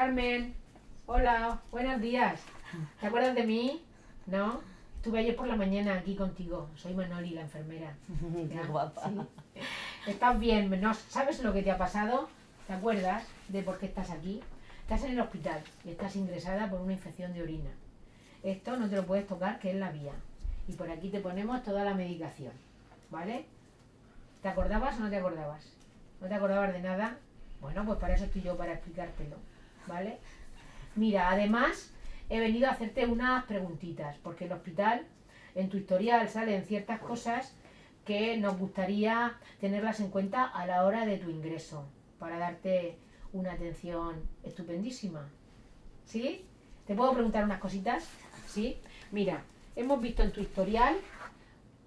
Carmen, hola, buenos días. ¿Te acuerdas de mí? ¿No? Estuve ayer por la mañana aquí contigo. Soy Manoli, la enfermera. Qué guapa. Sí. ¿Estás bien? ¿No? ¿Sabes lo que te ha pasado? ¿Te acuerdas de por qué estás aquí? Estás en el hospital y estás ingresada por una infección de orina. Esto no te lo puedes tocar, que es la vía. Y por aquí te ponemos toda la medicación. ¿Vale? ¿Te acordabas o no te acordabas? ¿No te acordabas de nada? Bueno, pues para eso estoy yo, para explicártelo. ¿Vale? Mira, además he venido a hacerte unas preguntitas, porque en el hospital, en tu historial, salen ciertas cosas que nos gustaría tenerlas en cuenta a la hora de tu ingreso, para darte una atención estupendísima. ¿Sí? ¿Te puedo preguntar unas cositas? ¿Sí? Mira, hemos visto en tu historial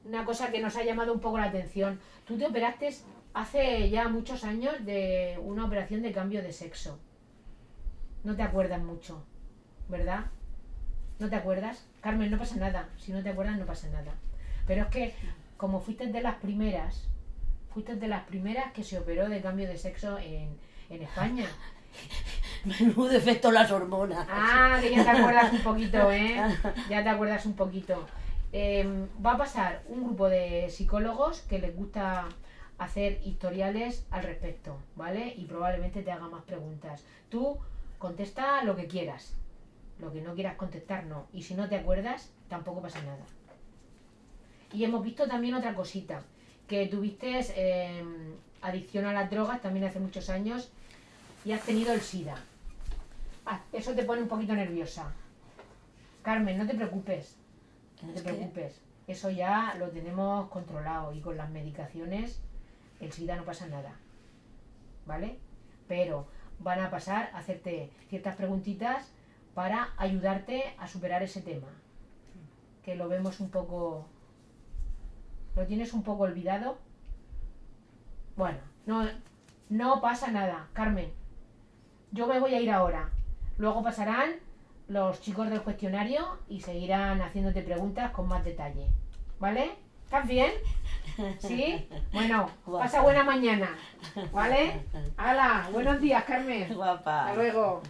una cosa que nos ha llamado un poco la atención. Tú te operaste hace ya muchos años de una operación de cambio de sexo. No te acuerdas mucho, ¿verdad? ¿No te acuerdas? Carmen, no pasa nada. Si no te acuerdas, no pasa nada. Pero es que, como fuiste de las primeras, fuiste de las primeras que se operó de cambio de sexo en, en España. Menudo efecto las hormonas. Ah, que ya te acuerdas un poquito, ¿eh? Ya te acuerdas un poquito. Eh, va a pasar un grupo de psicólogos que les gusta hacer historiales al respecto, ¿vale? Y probablemente te haga más preguntas. Tú contesta lo que quieras. Lo que no quieras contestar, no. Y si no te acuerdas, tampoco pasa nada. Y hemos visto también otra cosita, que tuviste eh, adicción a las drogas también hace muchos años y has tenido el SIDA. Ah, eso te pone un poquito nerviosa. Carmen, no te preocupes, no te preocupes. Eso ya lo tenemos controlado y con las medicaciones el SIDA no pasa nada. ¿Vale? Pero van a pasar a hacerte ciertas preguntitas para ayudarte a superar ese tema. Que lo vemos un poco... ¿Lo tienes un poco olvidado? Bueno, no, no pasa nada, Carmen. Yo me voy a ir ahora. Luego pasarán los chicos del cuestionario y seguirán haciéndote preguntas con más detalle. ¿Vale? ¿Estás bien? ¿Sí? Bueno, pasa buena mañana. ¿Vale? ¡Hala! Buenos días, Carmen. Guapa. Hasta luego.